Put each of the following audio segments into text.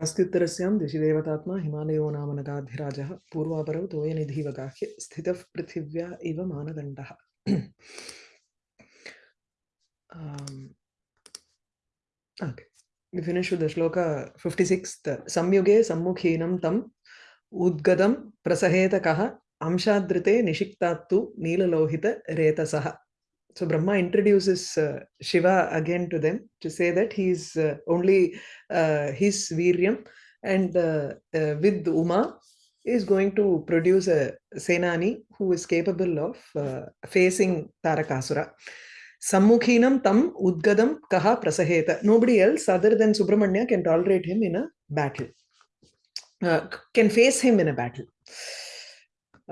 अस्तुतर ऋषिदेवतात्मा हिमालयो नाम नगाधिराज पूर्वापर तो ये निधि वगाह्य स्थित पृथिव्या इव मानदंड we finish the shloka fifty six संयुगे सम्मुखीन तम उद्गतम प्रसहेत कह अंशाद्रिते निषिक्ता नीललोहित रेतसः So Brahma introduces uh, Shiva again to them to say that he is uh, only uh, his Viryam and uh, uh, with Uma is going to produce a Senani who is capable of uh, facing Tarakasura. Sammukhinam tam udgadam kaha prasaheta. Nobody else other than Subramanya can tolerate him in a battle, can face him in a battle.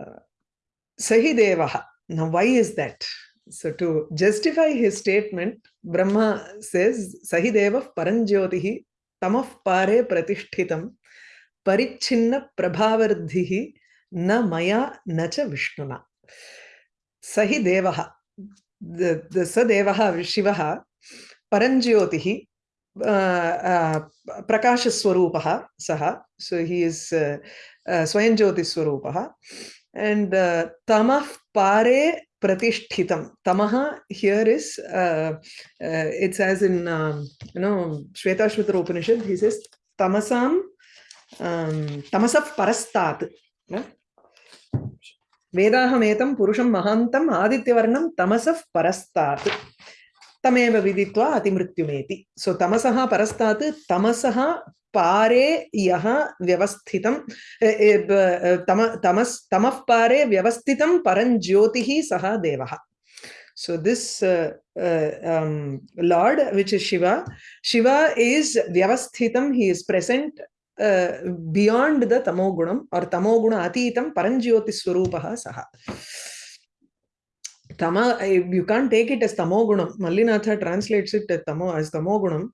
Uh, Sahidevaha. Now, why is that? So, to justify his statement, Brahma says, Sahideva Paranjyotihi tamah pare pratishthitam parichinna prabhavardhihi na maya nacha vishnuna. Sahidevaha. The, the Sadevaha, Shivaha, Paranjyotihi, uh, uh, Prakashaswarupaha, Saha. So, he is uh, uh, Swayanjyoti Swarupaha. And uh, Tamah Pare pratishthitam tamaha here is uh, uh, it's as in um, you know shvetashvatra upanishad he says tamasam um, tamasaf parastat yeah? वेदाहमेतं purusham mahantam आदित्यवर्णं तमसः परस्तात् तमेव विदित्वा अतिमृत्युमेति सो तमसः परस्तात् तमसः पारे यः व्यवस्थितं तम तमस् तमः पारे व्यवस्थितं परं ज्योतिः सः देवः So this uh, uh, um, Lord, which is Shiva, Shiva is Vyavasthitam, he is present uh, beyond the Tamogunam or Tamoguna Atitam Paranjyoti Swarupaha Saha. Tama, you can't take it as Tamogunam. Mallinatha translates it as, tamo, as Tamogunam.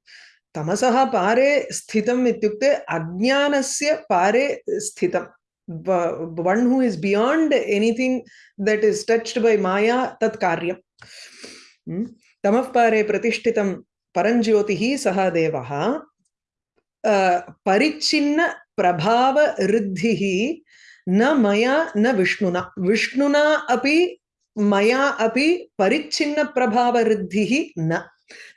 तमसः पारे स्थितम् इत्युक्ते अज्ञानस्य पारे स्थितं one who is beyond anything that is touched by maya tat karyam hmm? tamah pare pratishtitam paranjyotihi saha devah parichinna prabhava riddhihi न मया न विष्णुना विष्णुना अपि मया अपि परिच्छिन्न प्रभाव रिद्धिः न।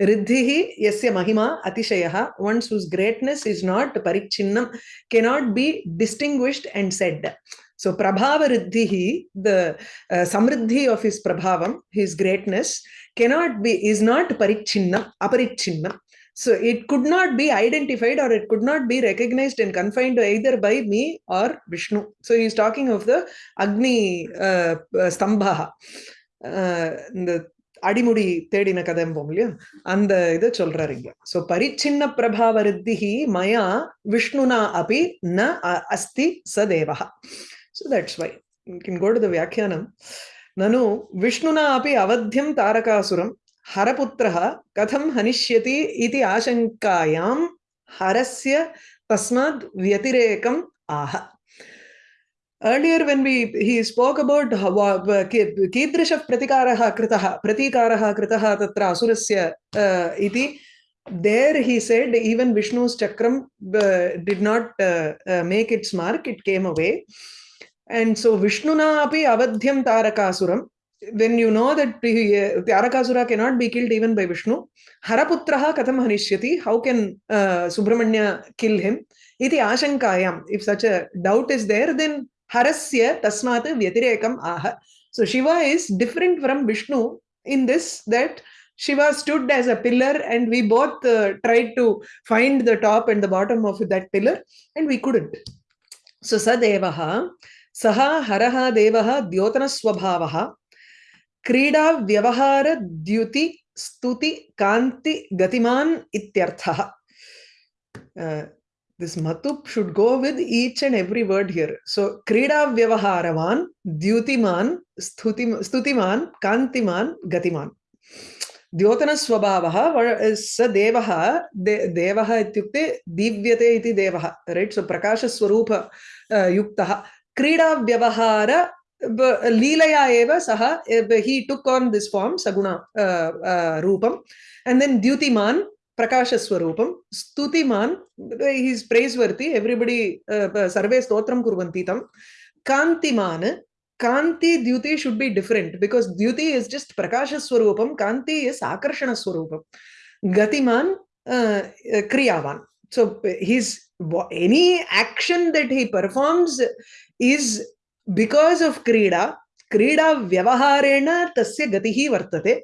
रिद्धिः यस्य महिमा, अतिशयः। Once whose greatness is not परिच्छिन्नम can not be distinguished and said so प्रभाव रिद्धिः द समृद्धि of his प्रभावम his greatness can not be is not परिच्छिन्न अपरिच्छिन्नम So it could not be identified or it could not be recognized and confined either by me or Vishnu. So he's talking of the Agni uh, Stambha. Uh, the அடிமுடி தேடின கதம்போம் இல்லையா அந்த இதை சொல்றாரு இங்க so பரிச்சின்ன பிரபாவ மயா விஷ்ணுனா அபி ந அஸ்தி சதேவா so that's why can go to the வியாக்கியானம் நனு விஷ்ணுனா அபி அவத்தியம் தாரகாசுரம் हरपुत्रः कथं हनिष्यति इति आशङ्कायां हरस्य तस्मात् व्यतिरेकम् आह earlier when we he spoke about कीदृशः प्रतिकारः कृतः प्रतीकारः कृतः तत्र असुरस्य iti there he said even vishnu's chakram uh, did not uh, uh, make its mark it came away and so vishnuna api avadhyam tarakasuram when you know that uh, tarakasura cannot be killed even by vishnu haraputraha katham hanishyati how can uh, subramanya kill him iti ashankayam if such a doubt is there then harasya tasmat vyatirekam aha. So Shiva is different from Vishnu in this that Shiva stood as a pillar and we both uh, tried to find the top and the bottom of that pillar and we couldn't. So Sadevaha, Saha Haraha Devaha Dyotana Swabhavaha क्रीडा, व्यवहार, द्युति, स्तुति, कांति, गतिमान इत्यर्थः। This मतुप should go with each and every word here so क्रीडा, व्यवहारवान, द्युतिमान, स्तुति, स्तुतिमान, कांतिमान, गतिमान। द्योतन स्वभाव स देव देवः इत्युक्ते दीव्यते देव देवः राइट सो प्रकाश स्वरूप uh, क्रीडा, व्यवहार युक्तः क्रीडाव्यवहार लीलया एव सः he took on this form सगुण रूपम् and प्रकाशस्वरूपं स्तुतिमान् हि इस् प्रैस्वर्ति एव्रिबडि सर्वे स्तोत्रं कुर्वन्ति तं कान्तिमान् कान्ति द्युति should be different because द्युति just prakashaswarupam kanti is akarshanaswarupam gatiman uh, kriyavan so his any action that he performs is because of krida krida vyavaharena tasya gatihi vartate.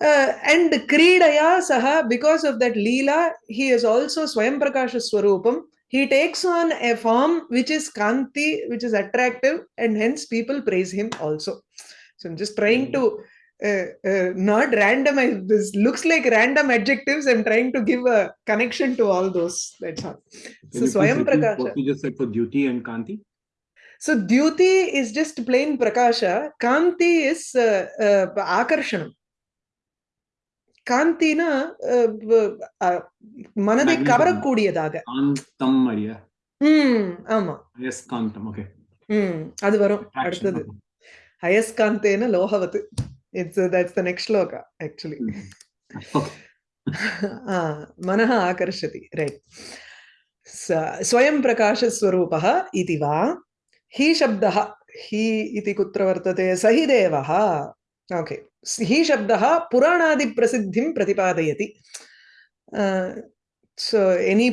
Uh, and kridaya saha because of that leela he is also swayam prakashaswarupam he takes on a form which is kanti which is attractive and hence people praise him also. So i'm just trying to uh, uh, not randomize this looks like random adjectives. I'm trying to give a connection to all those. That's all. So swayam prakasha What you just said for duty and kanti? so dyuti is just plain prakasha kanti is uh, uh, akarshanam காந்தினா அஹ், வ- அஹ், மனதை Magnetism. கவரக்கூடியதாக Kantam Maria. ம் ஆமா Yes, kantam. Okay. ம் அது வரும் Attraction. அடுத்தது Okay. அயஸ்காந்தேன லோகவத் it's that's the next shloka actually Mhm. Okay. मनः आकर्षति right स्वयं प्रकाशस्वरूपः इति वा हि शब्दः हि कुत्र वर्तते स हि देवः ओके हि शब्दः प्रतिपादयति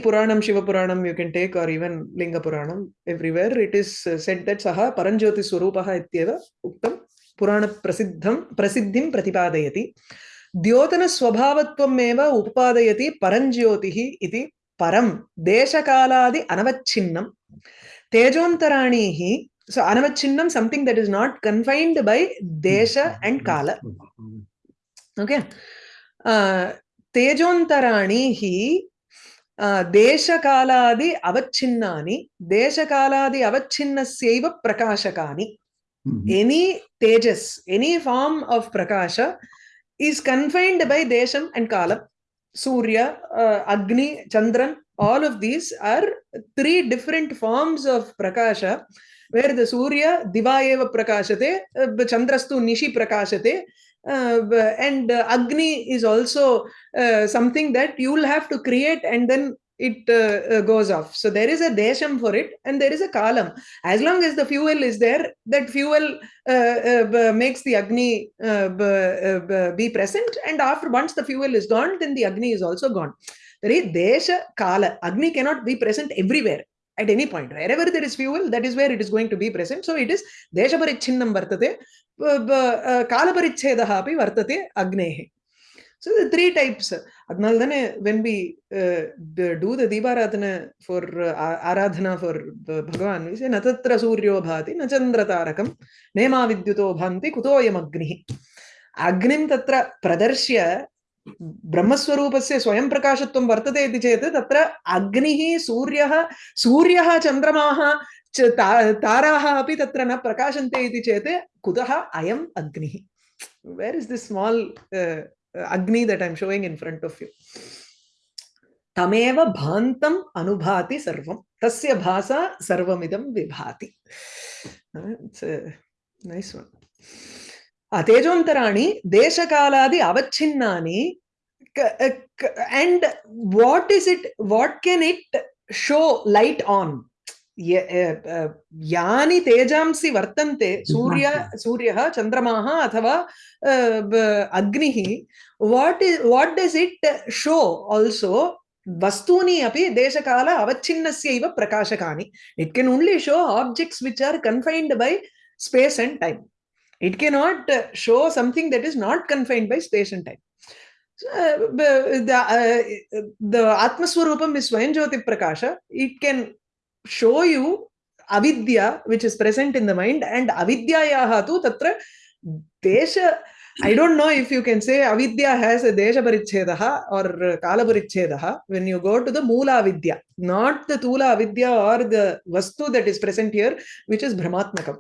puranam shiva puranam you can take or even linga puranam everywhere it is uh, said that saha paranjyoti swarupah ityeva uktam purana prasiddham prasiddhim प्रतिपादयति द्योतनस्वभावत्वमेव उपादयति परञ्ज्योतिः इति परं देशकालादि अनवच्छिन्नं तेजोन्तराणीः so anavacchinnam something that is not confined by desha and kala okay uh, तेजोन्तराणि हि uh, देशकालादि अवच्छिन्नानि देशकालादि अवच्छिन्नस्यैव प्रकाशकानि Mhm. any tejas any form of prakasha is confined by desham and kalam surya uh, agni chandran all of these are three different forms of prakasha where the surya diva eva prakashate uh, chandrastu nishi prakashate uh, and uh, agni is also uh, something that you will have to create and then it uh, uh, goes off. So there is a desham for it and there is a kalam. As long as the fuel is there that fuel makes the agni be present and after once the fuel is gone then the agni is also gone Right? Desha Kala. Agni cannot be present everywhere at any point. Wherever there is fuel, that is where it is going to be present. So it is Desha Parichinnam Vartate, Kala Parichedaha api Vartate Agnehe. So the three types. Adnaldane, when we uh, do the Deeparadhana for uh, Aradhana for uh, Bhagavan, we say Natatra Suryo Bhati, Nachandra Tarakam, Nema Vidyuto Bhanti, Kutoyam Agnihi. Agnim Tatra Pradarshya ब्रह्मस्वरूपस्य स्वयं प्रकाशत्वं वर्तते इति चेत् तत्र अग्निः, सूर्यः सूर्यः, चन्द्रमाः ता- ताराः न प्रकाशन्ते इति चेत् कुतः अयम् अग्निः? वेर् इस् दिस् स्माल् अग्नि that I am showing in front of you तमेव भान्तम् अनुभाति सर्वं। तस्य भासा सर्वमिदं विभाति। नैस् वन् तेजोन्तराणि देशकालादि अवच्छिन्नानि and what is it what can it show light on? यानि तेजांसि वर्तन्ते सूर्य सूर्यः चन्द्रमाः अथवा अग्निः what what does it show also वस्तूनि अपि देशकाल अवच्छिन्नस्यैव प्रकाशकानि। It can only show objects which are confined by space and time it cannot uh, show something that is not confined by space and time. So, uh, the uh, the atmaswarupam is swayam prakasha. It can show you avidya which is present in the mind and avidyayaha tu tatra desha I don't know if you can say avidya has a desha parichedah or kala parichedah when you go to the moola avidya not the tula avidya or the vastu that is present here which is brahmatmakam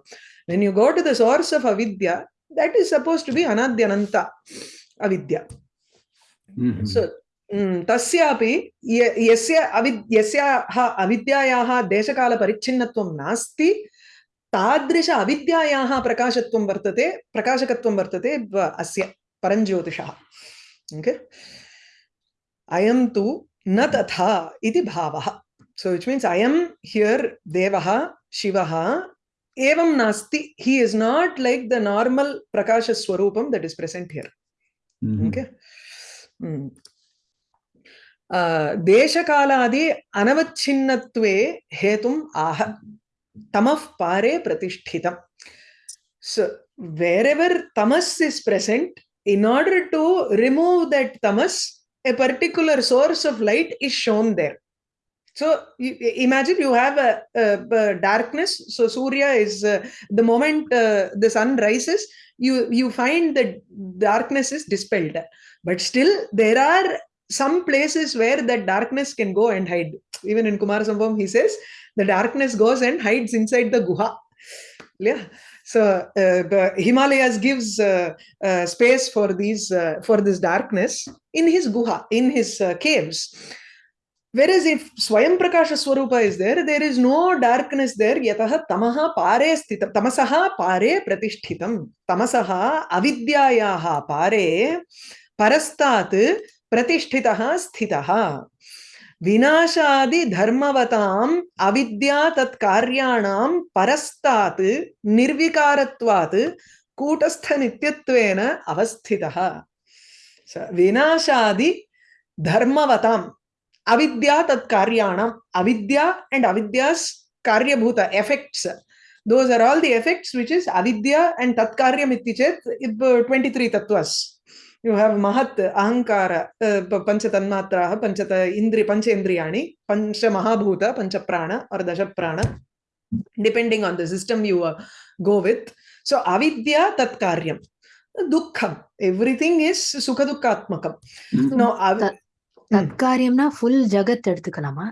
when you go to the source of avidya that is supposed to be anadyananta avidya Mhm. so mm, तस्यापि यस्य अवि यस्याः अविद्यायाः देशकालपरिच्छिन्नत्वं नास्ति तादृश अविद्यायाः प्रकाशत्वं वर्तते प्रकाशकत्वं वर्तते अस्य परञ्ज्योतिषः okay अयं तु न तथा इति भावः so which means i am here devah shivah evam nasti he is not like the normal prakasha swarupam that is present here Mhm. okay Hmm. uh, देशकालादि अनवच्छिन्नत्वे हेतुम् आह तमः पारे प्रतिष्ठितम् so wherever tamas is present in order to remove that tamas a particular source of light is shown there so you, imagine you have a, a, a darkness. So surya is uh, the moment uh, the sun rises you you find that darkness is dispelled. But still there are some places where that darkness can go and hide. Even in kumarasambhavam he says the darkness goes and hides inside the guha. Yeah. So uh, the himalayas gives uh, uh, space for these uh, for this darkness in his guha in his uh, caves whereas if swayam prakasha swarupa is there there is no darkness there yatah tamaha pare sthitam tamasaha pare pratishthitam tamasaha avidyayaha pare parastat pratishtitah sthitah विनाशादि धर्मवताम् अविद्या तत् कार्याणां परस्तात् निर्विकारत्वात् कूटस्थ नित्यत्वेन अवस्थितः विनाशादि धर्मवताम् अविद्या तत् कार्याणाम् अविद्या and avidya's karyabhuta effects those are all the effects which is avidya and tat karyam iti chet 23 tattvas you have mahat ahankara uh, pancha tanmatraha panchata indri pancha indriyani pancha mahabhuta pancha prana or dasha prana depending on the system you uh, go with so avidya tat karyam dukham everything is sukha dukkhatmakam Mhm. no av- ம். சத்காரியம்னா full ஜகத் எடுத்துக்கலாமா?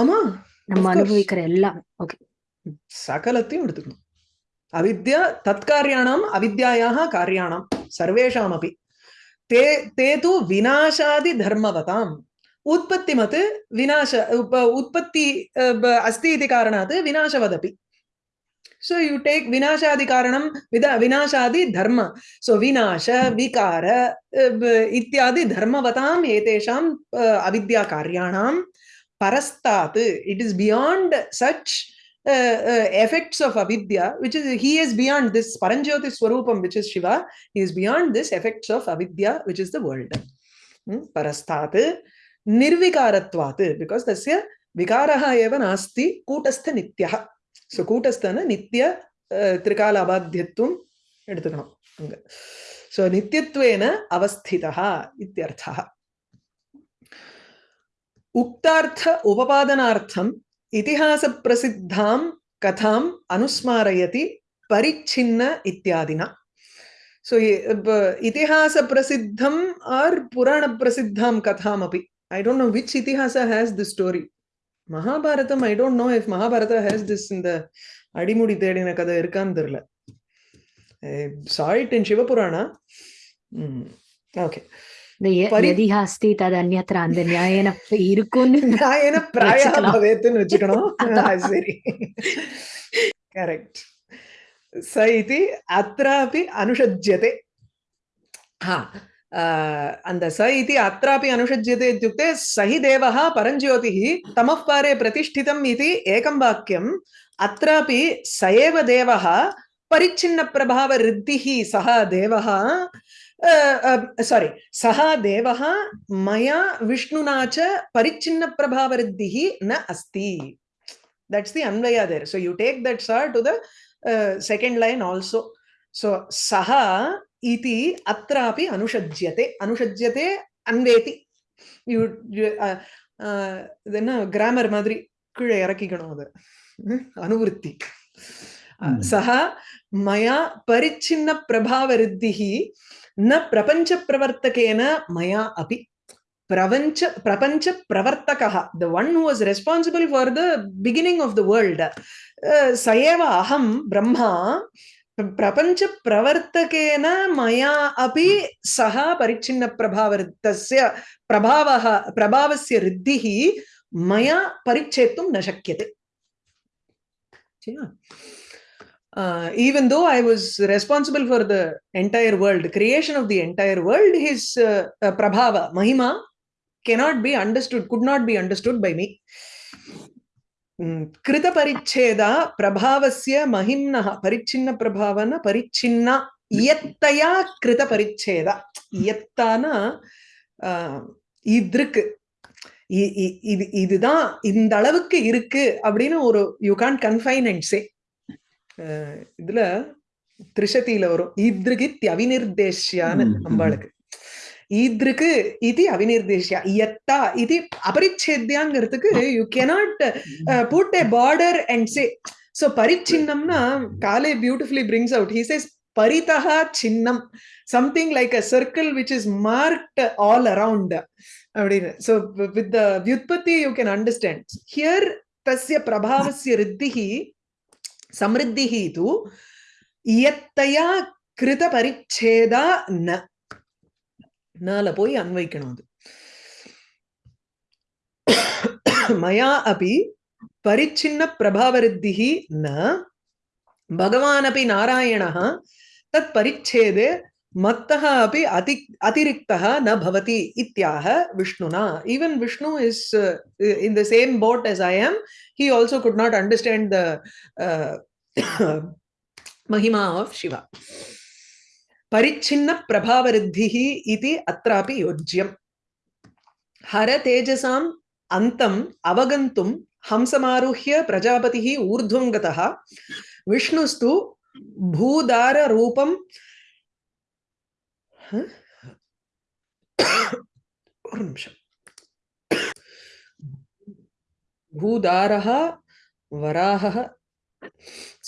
ஆமா நம்ம of course. அனுபவிக்கிற எல்லாம். Okay சகலத்தையும் எடுத்துக்கணும். அவித்யா தத்காரியாணம் அவித்யாயாக காரியாணம் சர்வேஷாம் அபி தே தே தூ விநாசாதி தர்மவதாம். உற்பத்திமத் விநாச உப்ப- உற்பத்தி அஸ்தி இது காரணாத் விநாசவதபி. So you take vinashadi karanam vinashadi dharma so vinasha vikara uh, ityadi dharmavatam etesham uh, avidya karyanam parastat it is beyond such uh, uh, effects of avidya which is he is beyond this paranjyoti swarupam which is shiva he is beyond this effects of avidya which is the world Hmm? parastat nirvikaratvat because tasya vikaraha eva nasti kutastha nityah so கூட்டஸ்தன நித்திய திரிகால அபாத்தியத்துவம் எடுத்துக்கணும் அங்க so நித்தியத்துவேன அவஸ்திதா இத்தியர்த்தः உக்தார்த்த உபபாதனார்த்தம் இதிஹாச பிரசித்தாம் கதாம் அனுஸ்மாரயதி பரிச்சின்ன இத்தியாதினா so இதிஹாச பிரசித்தம் R புராண பிரசித்தாம் கதாம் அபி I don't know which itihasa has this story. Mahabharatam I don't know if Mahabharata has this இந்த அடிமுடி தேடின கதை இருக்கான்னு தெரியல. சாய்ட் இன் சிவபுராணா ஓகே எதிஹாஸ்தி தது அந்நத்திர அந்த நியாயன இருக்கும்னு நியாயன பிராயா பவேத்துன்னு வச்சுக்கணும் சரி கரெக்ட் ச हा அந்த स इति अत्रापि अनुषज्यते इत्युक्ते स हि देवः परञ्ज्योतिः तमः पारे प्रतिष्ठितम् इति एकं वाक्यम् अत्रापि स एव देवः परिच्छिन्नप्रभावऋद्धिः सः देवः सारी सः देवः मया विष्णुना च परिच्छिन्नप्रभावऋद्धिः न अस्ति that's the anvaya there so you take that sa to the uh, second line also so saha इति अत्रापि अनुषज्यते अनुषज्यते अन्वेति ಯು ಇದನ್ನ ಗ್ರಾಮರ್ ಮಾದರಿ ಕೀಳೆ ಎರಕಿಗಣು ಅದು ಅನುವೃತ್ತಿ ಸಹ ಮಯ ಪರಿಚ್ಛಿನ್ನ ಪ್ರಭಾವರಿದ್ಧಿ ನ ಪ್ರಪಂಚ ಪ್ರವರ್ತಕೇನ ಮಯ ಅಪಿ ಪ್ರಪಂಚ ಪ್ರಪಂಚ ಪ್ರವರ್ತಕ the one who was responsible for the beginning of the world ಸ ಏವ ಅಹಂ ಬ್ರಹ್ಮ प्रपञ्चप्रवर्तकेन मया अपि सः परिच्छिन्नप्रभावर्तस्य प्रभावः प्रभावस्य रिद्धिः मया परिच्छेतुं न शक्यते Uh, even though I was responsible for the entire world, the creation of the entire world, his uh, uh, prabhava, mahima, cannot be understood, could not be understood by me. கிருத பரிச்சேதா பிரபாவசிய மகிம்னா பரிச்சின்ன பிரபாவன பரிச்சின்னா இயத்தையா கிருத பரிச்சேதா இயத்தானா இதுக்கு இது இதுதான் இந்த அளவுக்கு இருக்கு அப்படின்னு ஒரு யூ கான் கன்ஃபைன் அண்ட் இதுல திரிசதியில வரும். இத்ருகி அவினிர்தேஷியான்னு அம்பாளுக்கு. ஈத்ருக்கு இது அவினிர்தேஷ்யா இயத்தா இது அபரிச்சேத்யாங்கிறதுக்கு you cannot put a border and say so பரிச்சின்னம்னா காலே beautifully brings out he says Farida சின்னம் something like a circle which is marked all around அப்படின்னு. ஸோ வித் த வியுத்பத்தி யூ கேன் அண்டர்ஸ்டாண்ட் ஹியர் தஸ்ய பிரபாவஸ்ய ரித்திஹி சமிருத்திஹி து இயத்தையா கிருத பரிச்சேதா ந നാല പോയി അന്വയിക്കണം അത് മയാ അപ്പി പരിച്ഛിന്ന പ്രഭാവരുദ്ധി ന ഭഗവാനപി നാരായണ തത് പരിച്ഛേദേ मत्तः अपि अति अतिरिक्तः न भवति इत्याह विष्णुना even Vishnu in the same boat boat I am. He also could could understand the uh, महिमा ऑफ़ शिवा परिच्छिन्न परिच्छिन्नप्रभावरुद्धिः इति अत्रापि योज्यम्। हरतेजसाम् अन्तम् अवगन्तुम् हंसमारुह्य प्रजापतिः ऊर्ध्वं गतः। विष्णुस्तु भूदाररूपं भूदारः, वराहः।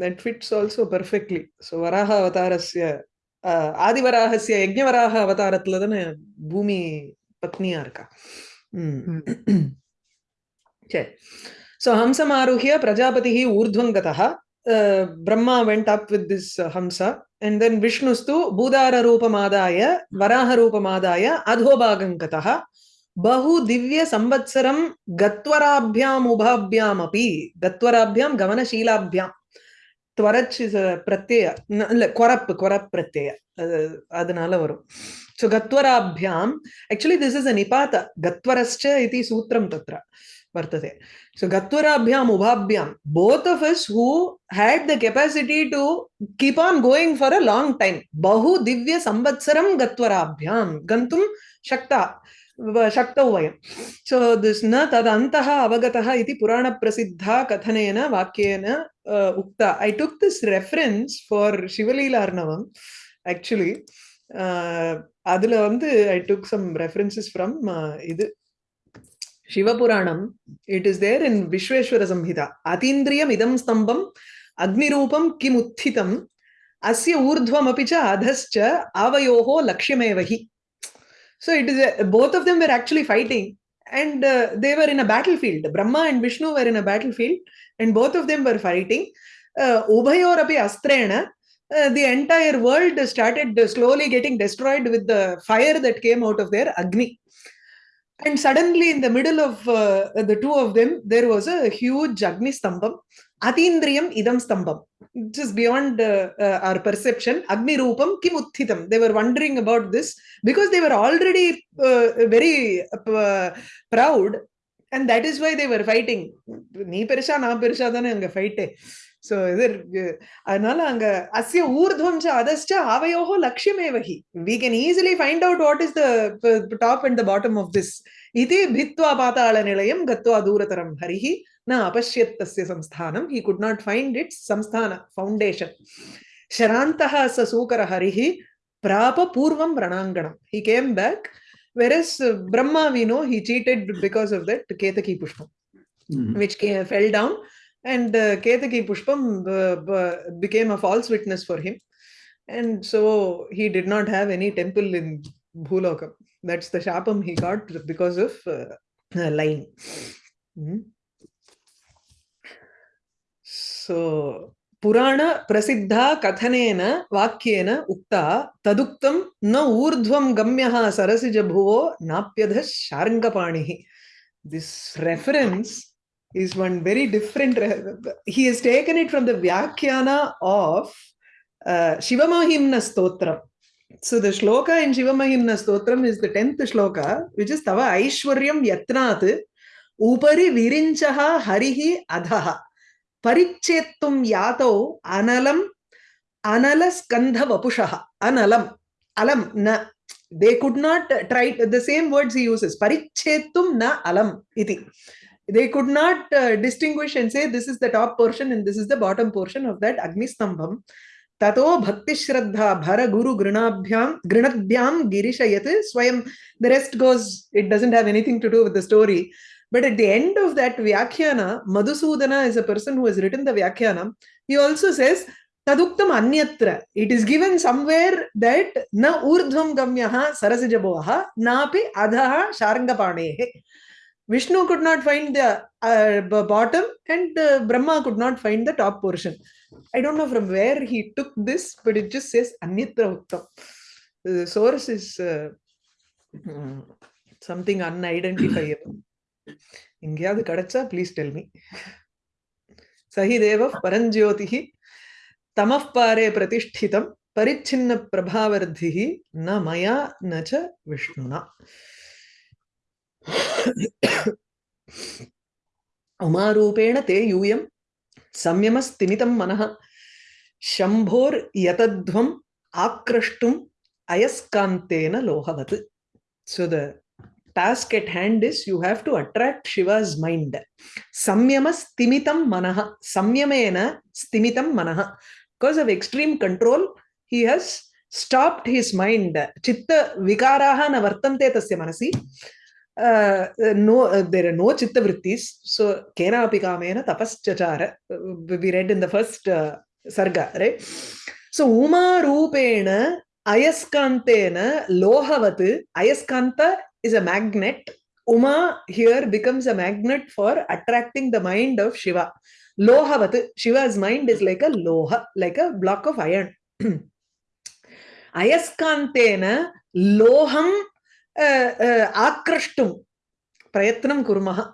that fits also perfectly so varaha avatarasya ஆதிவராகசிய யஜ்ஞவராக அவதாரத்துல தானே பூமி பத்னியா இருக்கா சரி So Hamsa Maruhya Prajapati Urdhvangataha. Uh, Brahma went up with this uh, Hamsa and then Vishnustu Budara Rupamadaya Varaha Rupamadaya Adhobhagankataha Bahu Divya Samvatsaram Gatvarabhyam Ubhabhyam Api Gatvarabhyam Gavana Shilabhyam Twarach is a pratyaya இல்ல கொரப்பு கொரப் பிரத்யய அதனால வரும் so கத்வராபியாம் actually this is a நிபாத கத்வரஸ்ச இது சூத்திரம் தத்ர वर्तते so gatvarabhyam ubhabhyam both of us who had the capacity to keep on going for a long time bahu divya samvatsaram gatvarabhyam gantum shakta शक्तौ वयं so this न तदन्तः अवगतः इति पुराणप्रसिद्धा कथनेन वाक्येन उक्ता I took this reference for Shivalilarnavam actually அதுல வந்து I took some references from இது Shivapuranam it is there in Vishweshwarasamhita अतीन्द्रियम् इदं स्तम्भम् अग्निरूपं किमुत्थितम् अस्य ऊर्ध्वमपि च अधश्च आवयोः लक्ष्यमेव हि so it is a, both of them were actually fighting and uh, they were in a battlefield. Brahma and vishnu were in a battlefield and both of them were fighting. Uh, astrena uh, the entire world started slowly getting destroyed with the fire that came out of their agni. And suddenly in the middle of uh, the two of them there was a huge agni stambam அதீந்திரியம் இதம் ஸ்தம்பம் which is beyond uh, uh, our perception agni rupam kim utthitam they were wondering about this because they were already uh, very uh, proud and that is why they were fighting நீ பெருசா நான் பெருசா தானே அங்க ஃபைட்டே so இது அதனால அங்க அஸ்ய ஊர்துவம் அதஸ்ட அவையோகோ லட்சியமேவகி we can easily find out what is the top and the bottom of this இது பித்வா பாத்தாள நிலையம் கத்வா தூரதரம் ஹரிஹி अपश्यत् तस्य हि कुड् नाट् फैण्ड् इट्स् संस्थान फौण्डेशन् शरान्तः स सूकरहरिः प्राप पूर्वं रणाङ्गणं हि came back where as Brahma we know he cheated because of that केतकीपुष्पं which fell down and केतकीपुष्पं became a false witness for him and so he did not have any temple in भूलोकं that the शापं he got because of line Prasiddha kathanena vakyena ukta taduktam na urdhvam gamyaha sarasija bhuvo napyadha sharangapanihi. This reference is one very different. He has taken it from the Vyakhyana of uh, Shivamahimna Stotram. So the shloka in Shivamahimna Stotram is the 10th shloka, which is Tava Aishwaryam Yatnat Upari Virinchaha Harihi Adhaha. Yato Analam Anala Skandha Vapushaha. Analam. Alam na. They could not try the same words he uses. Parichetum na alam iti. They could not uh, distinguish and say this is the top portion and this is the bottom portion of that Agni Stambham. ततो भक्तिश्रद्धा भर गुरु गृणाभ्याम गृणभ्याम गिरिशयत स्वयं the rest goes it doesn't have anything to do with the story but at the end of that vyakhyana madhusudana is a person who has written the vyakhyana he also says taduktam anyatra it is given somewhere that na urdhvam gamyaha sarasijabhaha napi adhaha sharangapanehe vishnu could not find the uh, bottom and uh, brahma could not find the top portion I don't know from where he took this, but it just says Anyatra Uttam. The source is uh, mm, something unidentifiable. எங்கேயாவது கிடைச்சா please tell me சஹிதேவ பரஞ்சோதிகி தமப்பாரே பிரதிஷ்டிதம் பரிச்சின்ன பிரபாவர்த்தி ந மயா நச்ச விஷ்ணுனா. உமாரூபேண தே யூயம் சம்யமஸ்திமிதம் மனஹ சம்போர் யதத்வம் ஆக்ரஷ்டும் அயஸ்காந்தேன லோகவத். So the task at hand is you have to attract shiva's mind. Samyama stimitam manah samyamena stimitam manah because of extreme control he has stopped his mind. Chitta vikaraha na vartante tasya manasi. Uh, no uh, there are no chitta vrittis. So kenapi kamena tapaschachara uh, we read in the first uh, sarga right? So uma rupena ayaskantena lohavat ayaskanta is a magnet. Uma here becomes a magnet for attracting the mind of Shiva. Loha Lohavat, Shiva's mind is like a loha, like a block of iron. Ayaskantena loham uh, uh, akrashtum prayatnam kurmaha.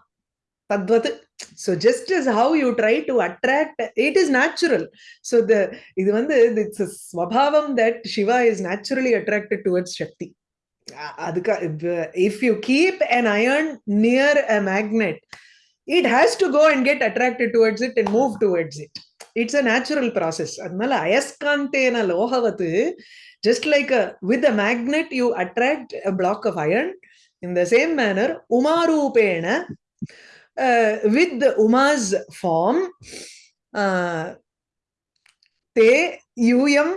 Tadvat. So just as how you try to attract, it is natural. So the it's a swabhavam that Shiva is naturally attracted towards Shakti. if you keep an iron near a magnet it has to go and get attracted towards it and move towards it it's a natural process அதனால அயஸ்காந்தேன லோகவத்து just like a, with a magnet you attract a block of iron in the same manner umarupena uh, with the uma's form uh, te yuyam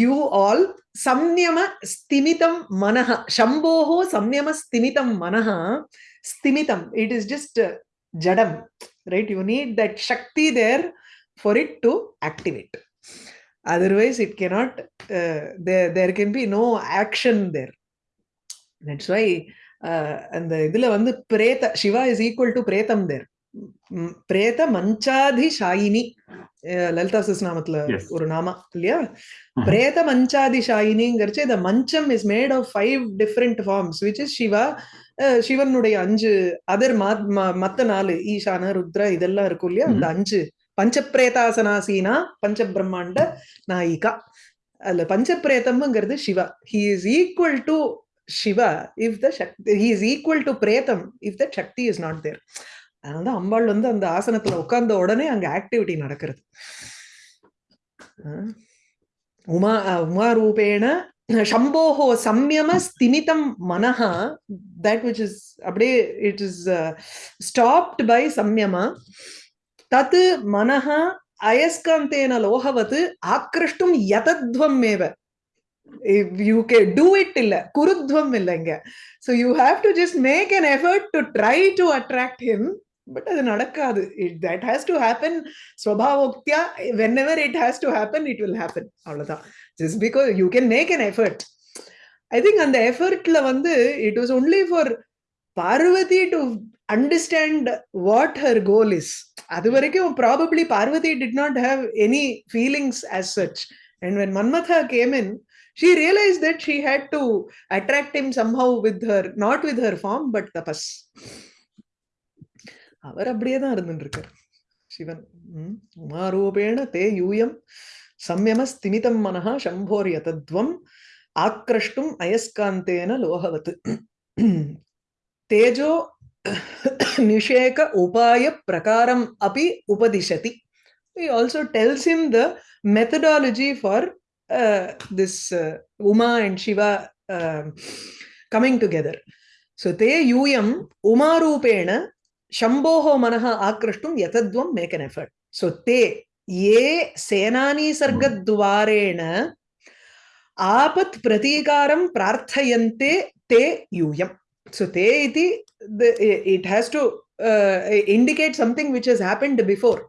you all சம்யம ஸ்திமிதம் மனஹ சம்போஹோ சம்யம ஸ்திமிதம் மனஹ ஸ்திமிதம் it is just ஜடம் right you need that Sakthi there for it to activate otherwise it cannot there can be no action there that's why அந்த இதுல வந்து பிரேத சிவா இஸ் ஈக்குவல் டு பிரேதம் தேர் பிரேத மஞ்சாதி ஷாயினி லலிதா நாமத்துல ஒரு நாமா இல்லையா? பிரேத மஞ்சாதி ஷாயினிங்கிறச்சு இந்த மஞ்சம் is made of five different forms which is Shiva சிவனுடைய அஞ்சு அதர் மத்த நாலு ஈசான ருத்ர இதெல்லாம் இருக்கும் இல்லையா? அந்த அஞ்சு. பஞ்சப்பிரேதாசனாசீனா பஞ்ச பிரம்மாண்ட நாயிகா. அதுல பஞ்சப்பிரேதம்ங்கிறது Shiva he is equal to Shiva if the shakti he is equal to பிரேதம் if the shakti is not there அதனால தான் அம்பாள் வந்து அந்த ஆசனத்துல உட்கார்ந்த உடனே அங்க ஆக்டிவிட்டி நடக்கிறது. உமா உமா ரூபேண சம்போஹோ சம்யம ஸ்திமிதம் மனஹா. தட் விச் இஸ் அப்படியே இட் இஸ் ஸ்டாப்ட் பை சம்யமா. தத் மனஹா அயஸ்காந்தேன லோகவத்து ஆக்ரிஷ்டும் யதத்வம் மேவ யூ கே டூ இட் இல்ல குருத்வம் இல்லைங்க so you have to just make an effort to try to attract him but அது நடக்காது. It that has to happen ஸ்வபாவோக்தியா whenever it has to happen it will happen அவ்வளோதான் just because you can make an effort I think அந்த எஃபர்ட்ல வந்து it was only for Parvati to understand what her goal is அது hmm. வரைக்கும் probably Parvati did not have any feelings as such and when Manmatha came in she realized that she had to attract him somehow with her not with her form but tapas. அவர் அப்படியே தான் இருந்துட்டு இருக்கார் சிவன் ம். உமாரூபேண தே யூயம் சம்யம ஸ்திமிதம் மனஹ சம்போர் யதத்வம் ஆக்ரஷ்டும் அயஸ்காந்தேன லோகவத் தேஜோ நிஷேக உபாய பிரகாரம் அபி உபதிஷதி he also tells him the methodology for uh, this uh, Uma and Shiva um coming together. So te yuyam umarupena manaha akrashtum yatadvam make an effort. So te ye senani sargadvarena apat pratikaram prarthayante te yuyam. So te iti the, it has to uh, indicate something which has happened before.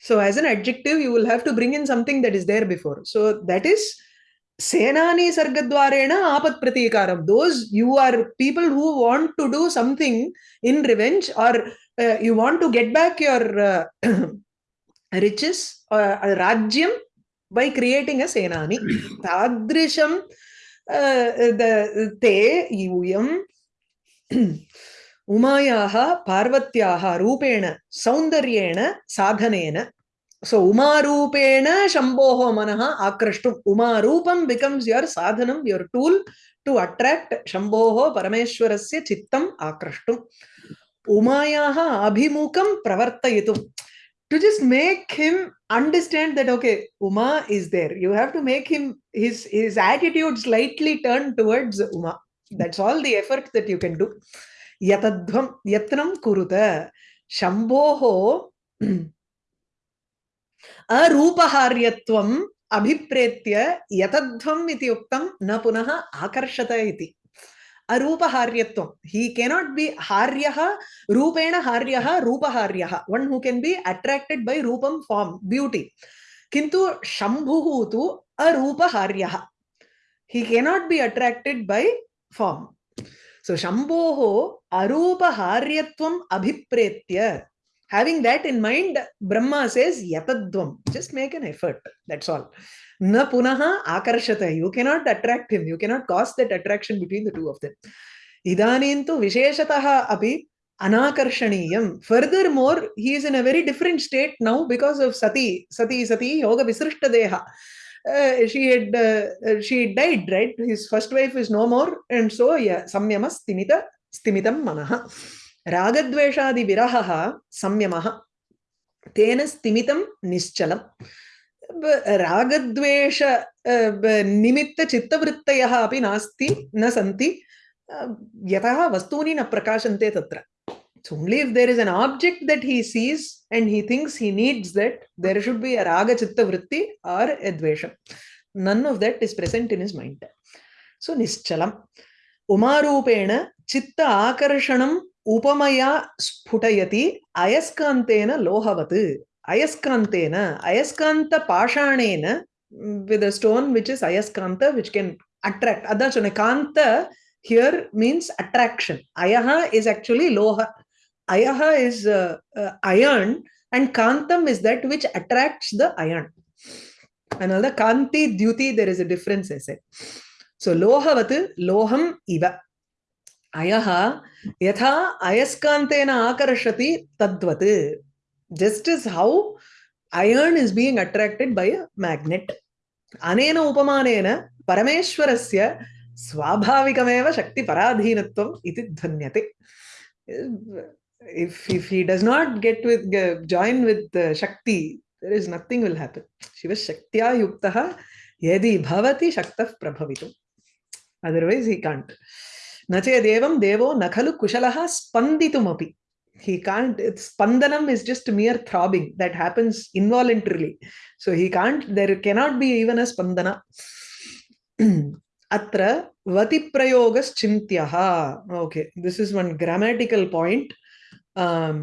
So as an adjective, you will have to bring in something that is there before. So that is You are people who want to do something in revenge or uh, you want to get back your uh, riches or uh, Rajyam by creating a Senani. Tadrisham uh, the Te Yuyam उमायाः पार्वत्याः रूपेण सौन्दर्येण साधनेन so umarupena shambhoho manaha akrashtum umarupam becomes your sadhanam your tool to attract shambhoho parameshwarasya chittam akrashtum umayaha abhimukam pravartayitum to just make him understand that okay uma is there you have to make him his his attitude slightly turn towards uma that's all the effort that you can do yatadhvam yatnam kuruta shambhoho अरूपहार्यत्वम् अभिप्रेत्य यतध्वम् इति उक्तं न पुनः आकर्षत इति। अरूपहार्यत्वं ही cannot बि हार्यः, रूपेण हार्यः, रूपहार्यः। One who can be attracted बै रूपं form beauty किन्तु शम्भुः तु अरूपहार्यः। He cannot be attracted by form so शम्भोः अरूपहार्यत्वम् अभिप्रेत्य having that in mind brahma says yatadvam just make an effort that's all. Na punaha akarshata you cannot attract him. You cannot cause that attraction between the two of them. Idanin tu visheshatah api anakarshaniyam furthermore he is in a very different state now because of sati sati sati yoga visrishta deha uh, she had uh, she died right? His first wife is no more and so yeah samyama stimita stimitam manaha रागद्वेषादि विरहः संयमः तेन स्तिमितं निश्चलम् रागद्वेष निमित्तचित्तवृत्तयः अपि नास्ति न सन्ति यतः वस्तूनि न प्रकाशन्ते तत्र So only if there is an object that he sees and he thinks he needs that, there should be a raga chitta vritti or a dvesha. None of that is present in his mind. So nischalam. Umarupena chitta akarshanam उपमया स्फुटयति अयस्कान्तेन लोहवत् अयस्कान्तेन अयस्कान्तपाषाणेन with a stone which is ayaskanta which can attract adan sonne kanta here means attraction ayaha is actually loha ayaha is uh, uh, iron and kantam is that which attracts the iron another kanti dyuti there is a difference i say so lohavat loham iva अयः यथा अयस्कान्तेन आकर्षति तद्वत् just as how iron is being attracted by a magnet अनेन उपमानेन परमेश्वरस्य स्वाभाविकमेव शक्तिपराधीनत्वम् इति ध्वन्यते if if he does not get with uh, join with uh, shakti there is nothing will happen shiva shaktya yuktah yadi bhavati shaktah prabhavitum otherwise he can't न चेदेवं देवो न खलु कुशलः स्पन्दितुमपि he can't spandanam is just mere throbbing that happens involuntarily so he can't there cannot be even a spandana atra vati prayogas chintyaha okay this is one grammatical point um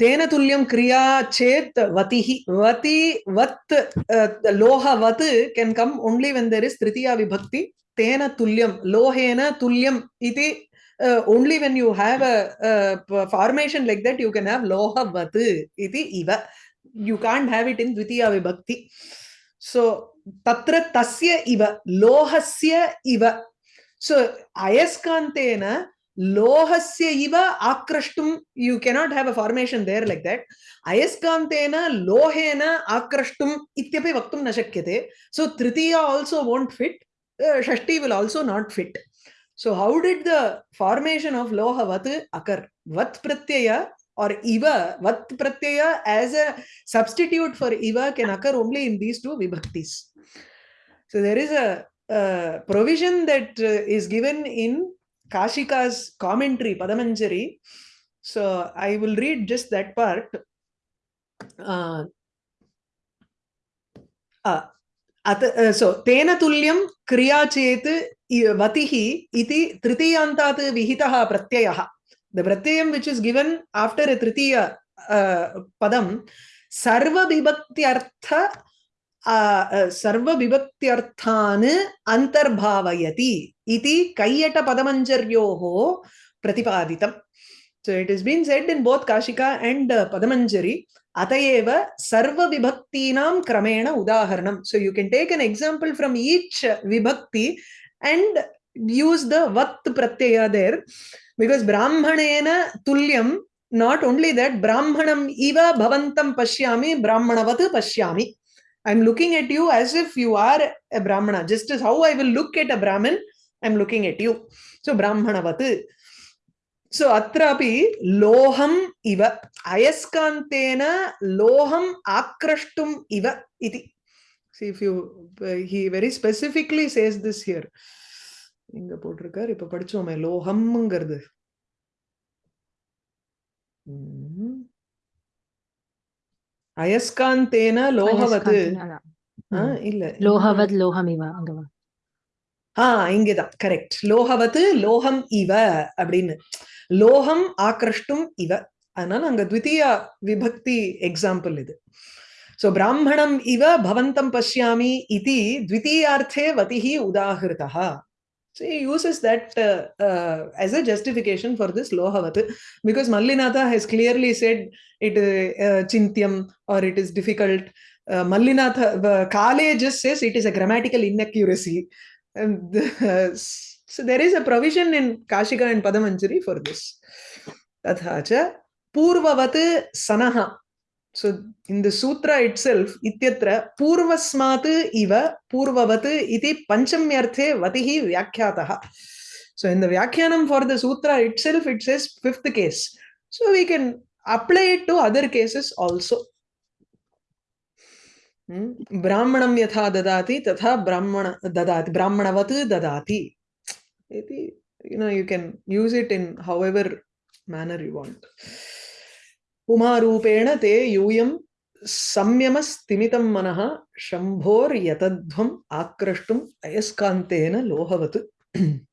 तेन तुल्यं क्रिया चेत् वतिः वति वत् uh, लोहवत् can come only when there is tritiya vibhakti तेन तुल्यं लोहेन तुल्यम् इति uh, only when you have a, a formation like that you can have loha lohavat iti iva you can't have it in dvitiya vibhakti so tatra tasya iva lohasya iva so ayaskantena lohasya iva akrashtum you cannot have a formation there like that ayaskantena lohena akrashtum ityapi vaktum na shakyate so tritiya also won't fit uh, shashti will also not fit so how did the formation of lohavat occur vat pratyaya or iva vat pratyaya as a substitute for iva can occur only in these two vibhaktis so there is a provision that uh, is given in Kashika's commentary, Padamanjari. So I will read just that part. Uh, uh, अत सो तेन तुल्यं क्रिया चेत् वतिः इति तृतीयान्तात् विहितः प्रत्ययः. The प्रत्ययं which is given after तृतीय पदं सर्वविभक्त्यर्थ सर्वविभक्त्यर्थान् अन्तर्भावयति इति कैयटपदमञ्जर्योः प्रतिपादितम् So it has been said in both Kashika and uh, Atayeva Sarva Vibhaktinam Kramena Udaharanam. So you can take an example from each Vibhakti and use the Vat Pratyaya there because Brahmanena Tulyam, not only that, Brahmanam Iva Bhavantam Pashyami, Brahmanavat Pashyami. I'm looking at you as if you are a Brahmana, just as how I will look at a Brahmin, I'm looking at you. So Brahmanavat. सो अत्रापि लोहम् इव अयस्कान्तेन लोहम् आक्रष्टुम् इव इति see if you he very specifically says this here இங்க போட்டிருக்கார் இப்ப படிச்சோமே லோகம்ங்கிறது அயஸ்காந்தேன லோகவது இல்ல லோகவத் லோகமிவா அங்கவா ஆ இங்கதான் correct லோகவத்து லோகம் இவ அப்படின்னு லோகம் ஆக்ரஷ்டும் இவ அதனால அங்க த்விதீயா விபக்தி எக்ஸாம்பிள் இது சோ பிராமணம் இவ பவந்தம் பஷ்யாமி இதி த்விதீயார்த்தே வதிஹி உதாகிருதா So he uses that uh, uh, as a justification for this lohavat because Mallinatha has clearly said it uh, chintyam or it is difficult. Uh, Mallinatha uh, Kale just says it is a grammatical inaccuracy. Uh, so there is a provision in Kashika and Padamanjari for this. Tatha cha purvavat sanaha. So in the sutra itself, ityatra purvasmat iva purvavat iti panchamyarthe vatihi vyakhyaataha. So in the vyakhyanam for the sutra itself, it says fifth case. So we can apply it to other cases also. Hmm? ब्राह्मणं यथा ददाति, तथा ब्राह्मण ददाति, ब्राह्मणवत् ददाति। इति, you know, you can use it in however manner you want. उमारूपेण ते यूयं संयमस्तिमितं मनः शम्भोर्यतध्वम् आक्रष्टुम् अयस्कान्तेन लोहवत्।